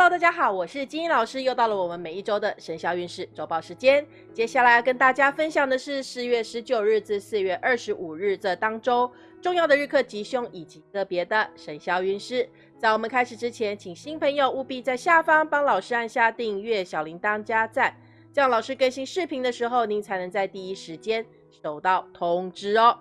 Hello，大家好，我是金英老师，又到了我们每一周的生肖运势周报时间。接下来要跟大家分享的是四月十九日至四月二十五日这当周重要的日课吉凶以及个别的生肖运势。在我们开始之前，请新朋友务必在下方帮老师按下订阅、小铃铛加赞，这样老师更新视频的时候，您才能在第一时间收到通知哦。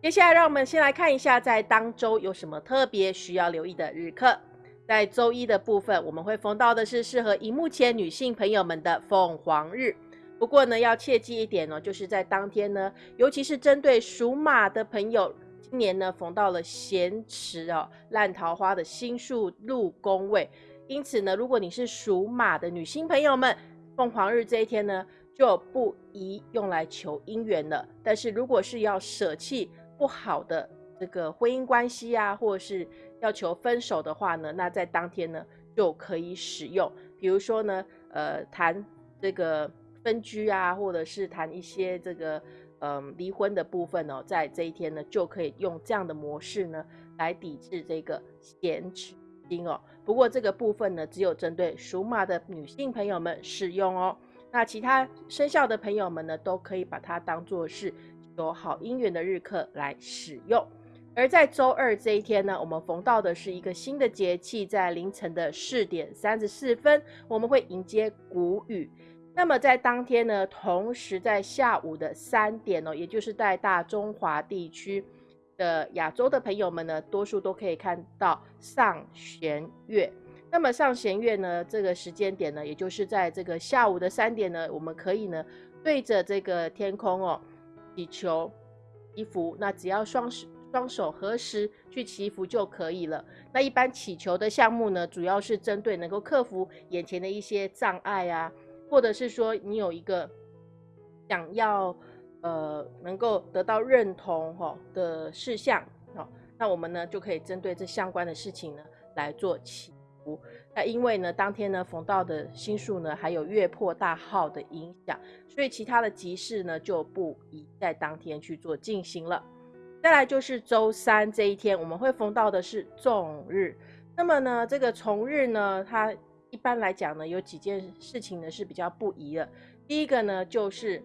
接下来，让我们先来看一下在当周有什么特别需要留意的日课。在周一的部分，我们会逢到的是适合荧幕前女性朋友们的凤凰日。不过呢，要切记一点哦，就是在当天呢，尤其是针对属马的朋友，今年呢逢到了咸池哦烂桃花的星数入宫位，因此呢，如果你是属马的女性朋友们，凤凰日这一天呢就不宜用来求姻缘了。但是如果是要舍弃不好的这个婚姻关系啊，或者是要求分手的话呢，那在当天呢就可以使用。比如说呢，呃，谈这个分居啊，或者是谈一些这个嗯离婚的部分哦，在这一天呢就可以用这样的模式呢来抵制这个闲池金哦。不过这个部分呢，只有针对属马的女性朋友们适用哦。那其他生肖的朋友们呢，都可以把它当做是有好姻缘的日课来使用。而在周二这一天呢，我们逢到的是一个新的节气，在凌晨的四点三十四分，我们会迎接谷雨。那么在当天呢，同时在下午的三点哦，也就是在大中华地区的亚洲的朋友们呢，多数都可以看到上弦月。那么上弦月呢，这个时间点呢，也就是在这个下午的三点呢，我们可以呢对着这个天空哦祈求祈福。那只要双手。双手合十去祈福就可以了。那一般祈求的项目呢，主要是针对能够克服眼前的一些障碍啊，或者是说你有一个想要呃能够得到认同哈的事项哦，那我们呢就可以针对这相关的事情呢来做祈福。那因为呢当天呢逢到的星数呢还有月破大号的影响，所以其他的集市呢就不宜在当天去做进行了。再来就是周三这一天，我们会逢到的是重日。那么呢，这个重日呢，它一般来讲呢，有几件事情呢是比较不宜的。第一个呢，就是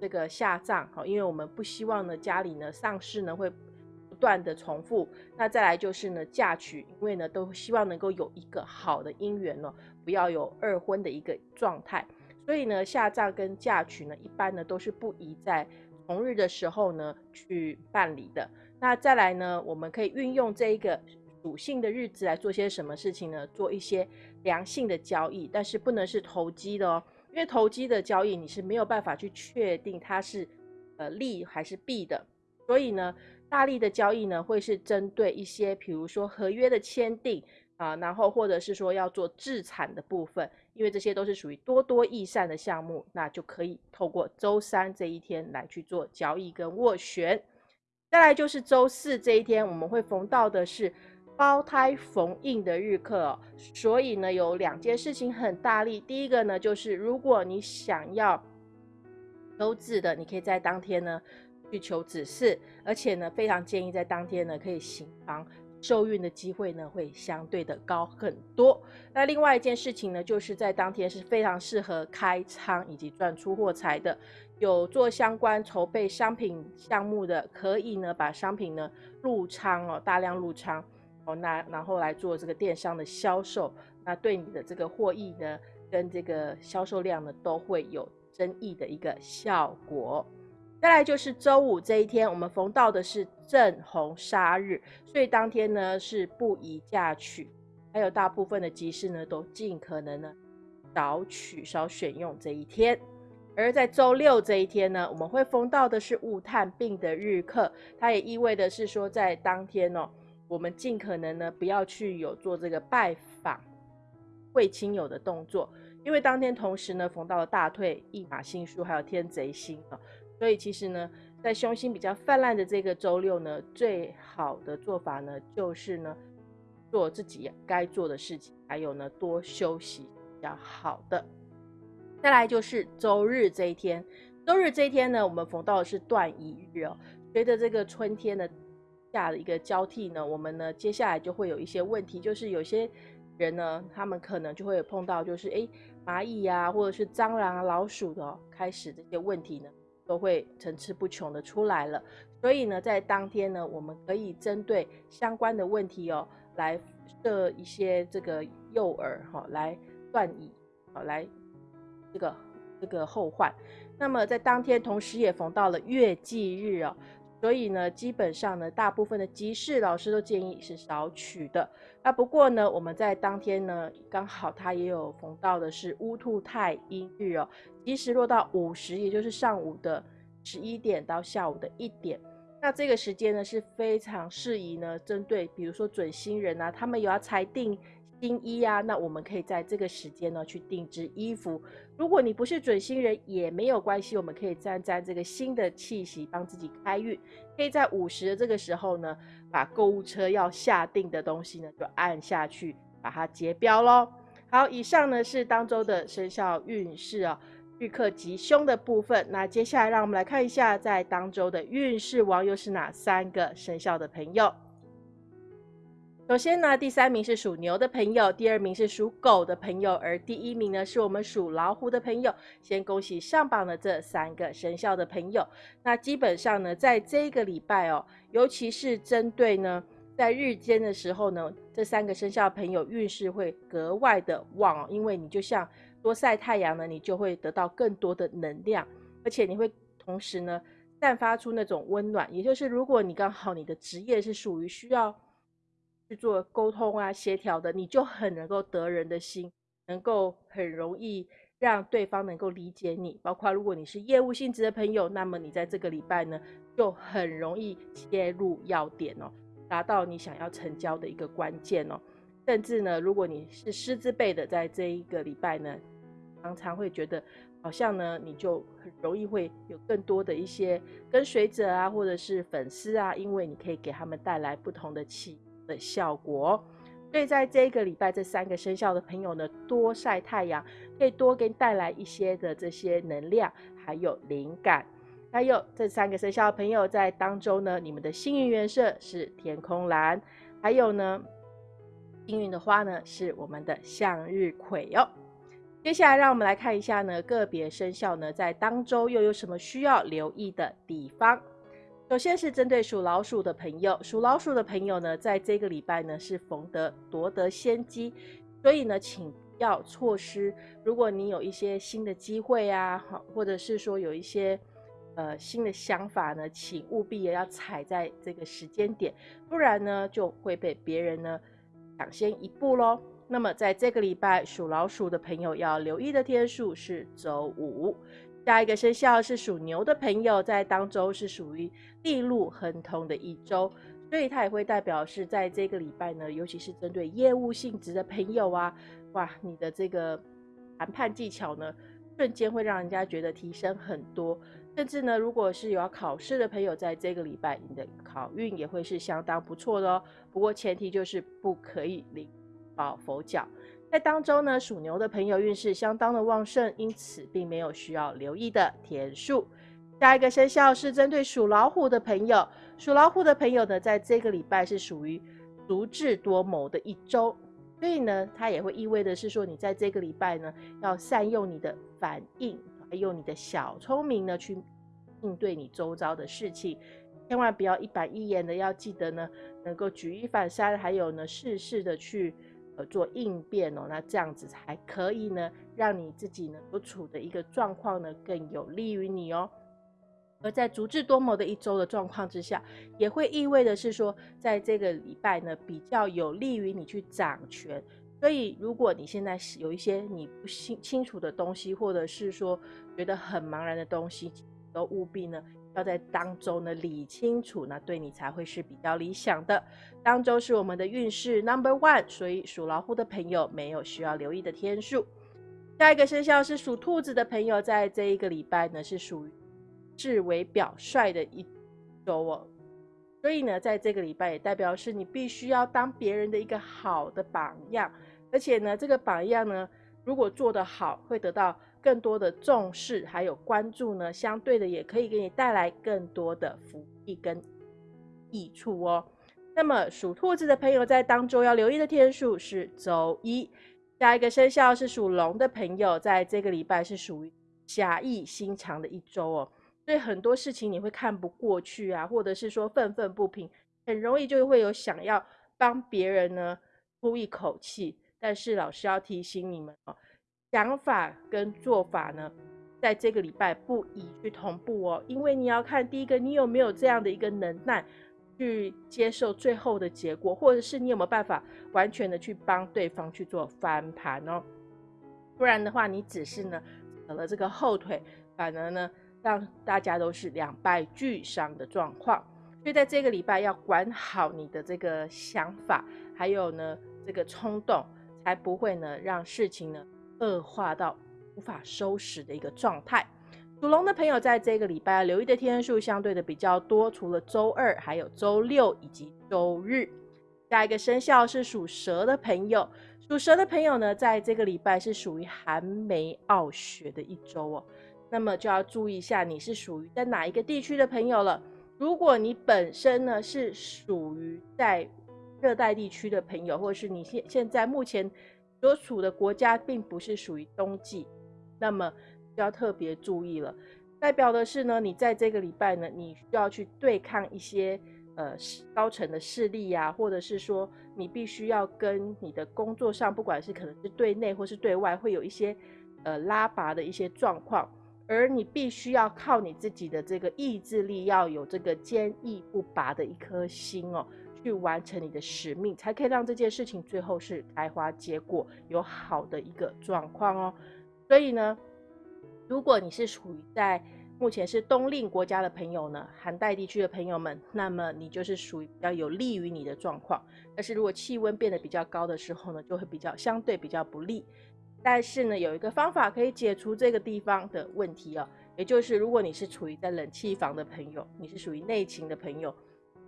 这个下葬，好，因为我们不希望呢家里呢丧事呢会不断的重复。那再来就是呢嫁娶，因为呢都希望能够有一个好的姻缘哦，不要有二婚的一个状态。所以呢，下葬跟嫁娶呢，一般呢都是不宜在。同日的时候呢，去办理的。那再来呢，我们可以运用这一个属性的日子来做些什么事情呢？做一些良性的交易，但是不能是投机的哦，因为投机的交易你是没有办法去确定它是呃利还是弊的。所以呢，大力的交易呢，会是针对一些，比如说合约的签订。啊，然后或者是说要做自产的部分，因为这些都是属于多多益善的项目，那就可以透过周三这一天来去做交易跟斡旋。再来就是周四这一天，我们会逢到的是胞胎逢印的日课，所以呢有两件事情很大力。第一个呢就是如果你想要求子的，你可以在当天呢去求子嗣，而且呢非常建议在当天呢可以行房。受孕的机会呢会相对的高很多。那另外一件事情呢，就是在当天是非常适合开仓以及赚出货财的。有做相关筹备商品项目的，可以呢把商品呢入仓哦，大量入仓哦，那然后来做这个电商的销售，那对你的这个获益呢跟这个销售量呢都会有增益的一个效果。再来就是周五这一天，我们逢到的是正红杀日，所以当天呢是不宜嫁娶，还有大部分的集市呢都尽可能呢少取少选用这一天。而在周六这一天呢，我们会逢到的是物探病的日课，它也意味的是说，在当天哦，我们尽可能呢不要去有做这个拜访会亲友的动作，因为当天同时呢逢到了大退一马星宿，还有天贼星啊。所以其实呢，在凶星比较泛滥的这个周六呢，最好的做法呢，就是呢，做自己该做的事情，还有呢，多休息比较好的。再来就是周日这一天，周日这一天呢，我们逢到的是断一日哦。随着这个春天的下的一个交替呢，我们呢接下来就会有一些问题，就是有些人呢，他们可能就会有碰到就是哎蚂蚁呀，或者是蟑螂、啊、老鼠的开始这些问题呢，都会层出不穷的出来了。所以呢，在当天呢，我们可以针对相关的问题哦，来设一些这个诱饵哈，来断以好来这个这个后患。那么在当天，同时也逢到了月忌日哦，所以呢，基本上呢，大部分的集市老师都建议是少取的。那不过呢，我们在当天呢，刚好它也有逢到的是乌兔太阴日哦，即时落到午时，也就是上午的十一点到下午的一点。那这个时间呢是非常适宜呢，针对比如说准新人啊，他们有要裁定。新衣啊，那我们可以在这个时间呢去定制衣服。如果你不是准新人也没有关系，我们可以沾沾这个新的气息，帮自己开运。可以在午时的这个时候呢，把购物车要下定的东西呢就按下去，把它结标喽。好，以上呢是当周的生肖运势啊，日克吉凶的部分。那接下来让我们来看一下，在当周的运势王又是哪三个生肖的朋友。首先呢，第三名是属牛的朋友，第二名是属狗的朋友，而第一名呢是我们属老虎的朋友。先恭喜上榜的这三个生肖的朋友。那基本上呢，在这个礼拜哦，尤其是针对呢，在日间的时候呢，这三个生肖朋友运势会格外的旺哦，因为你就像多晒太阳呢，你就会得到更多的能量，而且你会同时呢散发出那种温暖。也就是如果你刚好你的职业是属于需要。去做沟通啊、协调的，你就很能够得人的心，能够很容易让对方能够理解你。包括如果你是业务性质的朋友，那么你在这个礼拜呢，就很容易切入要点哦，达到你想要成交的一个关键哦。甚至呢，如果你是师资辈的，在这一个礼拜呢，常常会觉得好像呢，你就很容易会有更多的一些跟随者啊，或者是粉丝啊，因为你可以给他们带来不同的气。的效果，所以在这个礼拜，这三个生肖的朋友呢，多晒太阳，可以多给你带来一些的这些能量，还有灵感。还有这三个生肖的朋友在当中呢，你们的幸运颜色是天空蓝，还有呢，幸运的花呢是我们的向日葵哦。接下来让我们来看一下呢，个别生肖呢在当周又有什么需要留意的地方。首先是针对属老鼠的朋友，属老鼠的朋友呢，在这个礼拜呢是逢得夺得先机，所以呢，请要错失。如果你有一些新的机会啊，好，或者是说有一些呃新的想法呢，请务必也要踩在这个时间点，不然呢就会被别人呢抢先一步喽。那么在这个礼拜，属老鼠的朋友要留意的天数是周五。下一个生肖是属牛的朋友，在当周是属于地路亨通的一周，所以它也会代表是在这个礼拜呢，尤其是针对业务性质的朋友啊，哇，你的这个谈判技巧呢，瞬间会让人家觉得提升很多，甚至呢，如果是有要考试的朋友，在这个礼拜你的考运也会是相当不错的哦。不过前提就是不可以领保佛脚。在当中呢，属牛的朋友运势相当的旺盛，因此并没有需要留意的天数。下一个生肖是针对属老虎的朋友，属老虎的朋友呢，在这个礼拜是属于足智多谋的一周，所以呢，它也会意味的是说，你在这个礼拜呢，要善用你的反应，用你的小聪明呢，去应对你周遭的事情，千万不要一板一眼的，要记得呢，能够举一反三，还有呢，事事的去。呃，做应变哦，那这样子才可以呢，让你自己呢所处的一个状况呢更有利于你哦。而在足智多谋的一周的状况之下，也会意味的是说，在这个礼拜呢比较有利于你去掌权。所以，如果你现在有一些你不清清楚的东西，或者是说觉得很茫然的东西，都务必呢。要在当周呢理清楚，那对你才会是比较理想的。当周是我们的运势 number one，所以属老虎的朋友没有需要留意的天数。下一个生肖是属兔子的朋友，在这一个礼拜呢是属于至为表率的一周哦。所以呢，在这个礼拜也代表是你必须要当别人的一个好的榜样，而且呢，这个榜样呢，如果做得好，会得到。更多的重视还有关注呢，相对的也可以给你带来更多的福利跟益处哦。那么属兔子的朋友在当周要留意的天数是周一。下一个生肖是属龙的朋友，在这个礼拜是属于侠义心肠的一周哦，所以很多事情你会看不过去啊，或者是说愤愤不平，很容易就会有想要帮别人呢出一口气。但是老师要提醒你们哦，想法跟做法呢，在这个礼拜不宜去同步哦，因为你要看第一个，你有没有这样的一个能耐。去接受最后的结果，或者是你有没有办法完全的去帮对方去做翻盘哦？不然的话，你只是呢扯了这个后腿，反而呢让大家都是两败俱伤的状况。所以在这个礼拜要管好你的这个想法，还有呢这个冲动，才不会呢让事情呢恶化到无法收拾的一个状态。属龙的朋友在这个礼拜留意的天数相对的比较多，除了周二，还有周六以及周日。下一个生肖是属蛇的朋友，属蛇的朋友呢，在这个礼拜是属于寒梅傲雪的一周哦，那么就要注意一下你是属于在哪一个地区的朋友了。如果你本身呢是属于在热带地区的朋友，或是你现现在目前所处的国家并不是属于冬季，那么。就要特别注意了，代表的是呢，你在这个礼拜呢，你需要去对抗一些呃高层的势力呀，或者是说你必须要跟你的工作上，不管是可能是对内或是对外，会有一些呃拉拔的一些状况，而你必须要靠你自己的这个意志力，要有这个坚毅不拔的一颗心哦，去完成你的使命，才可以让这件事情最后是开花结果，有好的一个状况哦。所以呢。如果你是属于在目前是冬令国家的朋友呢，寒带地区的朋友们，那么你就是属于比较有利于你的状况。但是如果气温变得比较高的时候呢，就会比较相对比较不利。但是呢，有一个方法可以解除这个地方的问题哦，也就是如果你是处于在冷气房的朋友，你是属于内勤的朋友，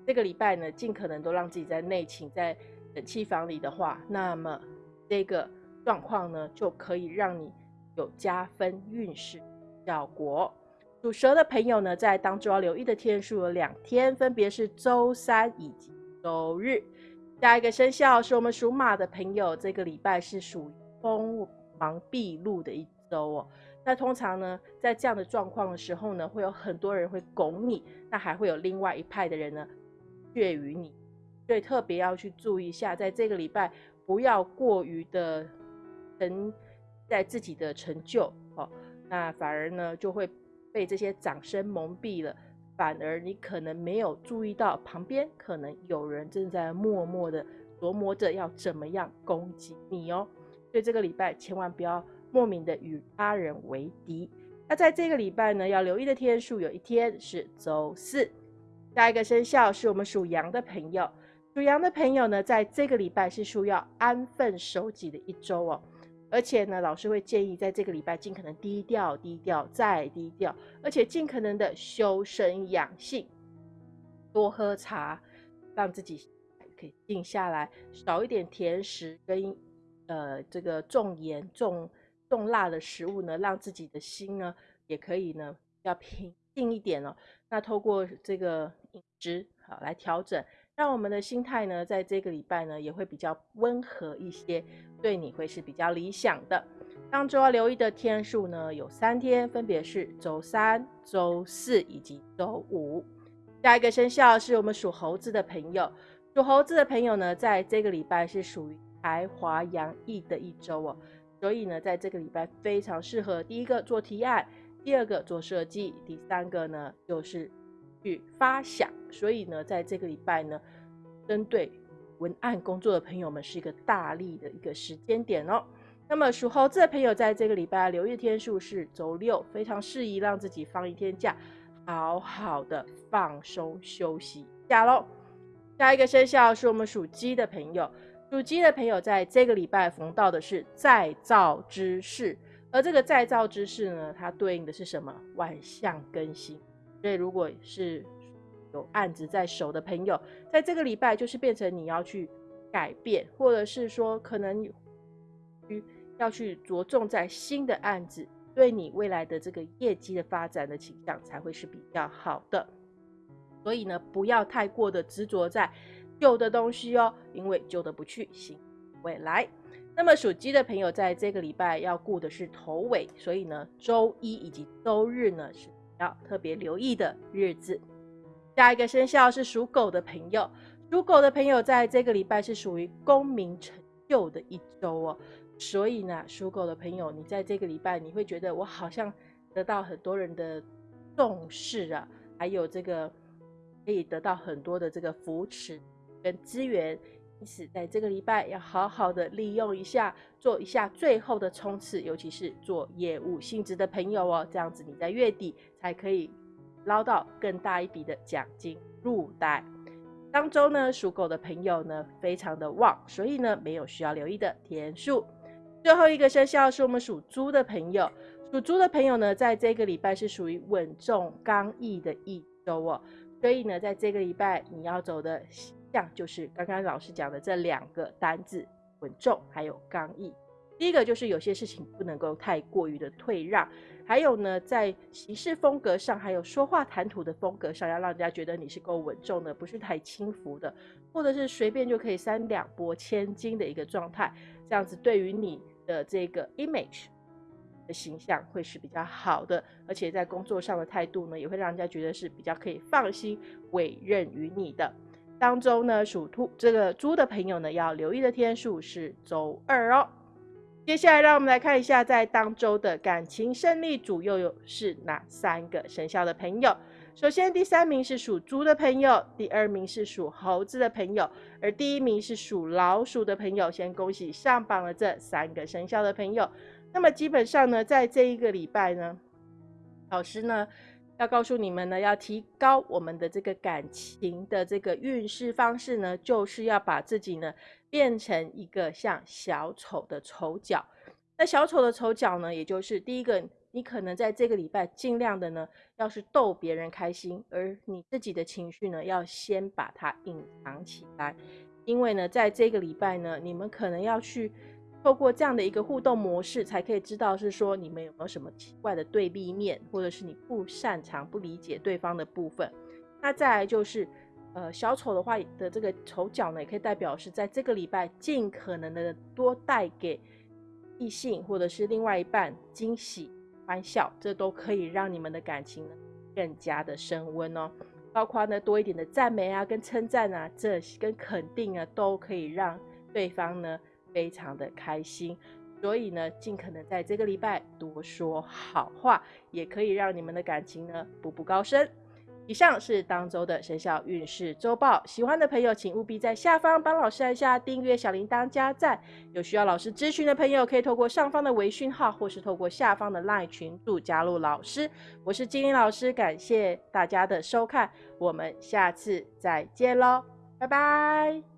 这个礼拜呢，尽可能都让自己在内勤在冷气房里的话，那么这个状况呢，就可以让你。有加分运势效果。属蛇的朋友呢，在当周要留意的天数有两天，分别是周三以及周日。下一个生肖是我们属马的朋友，这个礼拜是属于锋芒毕露的一周哦。那通常呢，在这样的状况的时候呢，会有很多人会拱你，那还会有另外一派的人呢血于你，所以特别要去注意一下，在这个礼拜不要过于的沉。在自己的成就哦，那反而呢就会被这些掌声蒙蔽了，反而你可能没有注意到旁边可能有人正在默默的琢磨着要怎么样攻击你哦。所以这个礼拜千万不要莫名的与他人为敌。那在这个礼拜呢，要留意的天数有一天是周四。下一个生肖是我们属羊的朋友，属羊的朋友呢，在这个礼拜是需要安分守己的一周哦。而且呢，老师会建议在这个礼拜尽可能低调、低调再低调，而且尽可能的修身养性，多喝茶，让自己可以静下来，少一点甜食跟呃这个重盐、重重辣的食物呢，让自己的心呢也可以呢要平近一点哦。那透过这个饮食好来调整。让我们的心态呢，在这个礼拜呢，也会比较温和一些，对你会是比较理想的。当周要留意的天数呢，有三天，分别是周三、周四以及周五。下一个生肖是我们属猴子的朋友，属猴子的朋友呢，在这个礼拜是属于才华洋溢的一周哦，所以呢，在这个礼拜非常适合第一个做提案，第二个做设计，第三个呢就是。去发想，所以呢，在这个礼拜呢，针对文案工作的朋友们是一个大力的一个时间点哦。那么属猴子的朋友，在这个礼拜留意天数是周六，非常适宜让自己放一天假，好好的放松休息一下喽。下一个生肖是我们属鸡的朋友，属鸡的朋友在这个礼拜逢到的是再造之事，而这个再造之事呢，它对应的是什么？万象更新。所以，如果是有案子在手的朋友，在这个礼拜就是变成你要去改变，或者是说可能要去着重在新的案子，对你未来的这个业绩的发展的倾向才会是比较好的。所以呢，不要太过的执着在旧的东西哦，因为旧的不去，新未来。那么属鸡的朋友在这个礼拜要顾的是头尾，所以呢，周一以及周日呢是要特别留意的日子。下一个生肖是属狗的朋友，属狗的朋友在这个礼拜是属于功名成就的一周哦，所以呢，属狗的朋友，你在这个礼拜你会觉得我好像得到很多人的重视啊，还有这个可以得到很多的这个扶持跟资源。因此，在这个礼拜要好好的利用一下，做一下最后的冲刺，尤其是做业务性质的朋友哦，这样子你在月底才可以捞到更大一笔的奖金入袋。当周呢，属狗的朋友呢非常的旺，所以呢没有需要留意的天数。最后一个生肖是我们属猪的朋友，属猪的朋友呢，在这个礼拜是属于稳重刚毅的一周哦，所以呢，在这个礼拜你要走的。这样就是刚刚老师讲的这两个单字，稳重还有刚毅。第一个就是有些事情不能够太过于的退让，还有呢，在行事风格上，还有说话谈吐的风格上，要让人家觉得你是够稳重的，不是太轻浮的，或者是随便就可以三两拨千斤的一个状态。这样子对于你的这个 image 的形象会是比较好的，而且在工作上的态度呢，也会让人家觉得是比较可以放心委任于你的。当中呢，属兔这个猪的朋友呢，要留意的天数是周二哦。接下来，让我们来看一下，在当周的感情胜利组又有是哪三个生肖的朋友。首先，第三名是属猪的朋友，第二名是属猴子的朋友，而第一名是属老鼠的朋友。先恭喜上榜了这三个生肖的朋友。那么，基本上呢，在这一个礼拜呢，老师呢。要告诉你们呢，要提高我们的这个感情的这个运势方式呢，就是要把自己呢变成一个像小丑的丑角。那小丑的丑角呢，也就是第一个，你可能在这个礼拜尽量的呢，要是逗别人开心，而你自己的情绪呢，要先把它隐藏起来，因为呢，在这个礼拜呢，你们可能要去。透过这样的一个互动模式，才可以知道是说你们有没有什么奇怪的对立面，或者是你不擅长、不理解对方的部分。那再来就是，呃，小丑的话的这个丑角呢，也可以代表是在这个礼拜尽可能的多带给异性或者是另外一半惊喜、欢笑，这都可以让你们的感情呢更加的升温哦。包括呢多一点的赞美啊、跟称赞啊、这跟肯定啊，都可以让对方呢。非常的开心，所以呢，尽可能在这个礼拜多说好话，也可以让你们的感情呢步步高升。以上是当周的生肖运势周报，喜欢的朋友请务必在下方帮老师按下订阅、小铃铛、加赞。有需要老师咨询的朋友，可以透过上方的微讯号，或是透过下方的 LINE 群组加入老师。我是金玲老师，感谢大家的收看，我们下次再见喽，拜拜。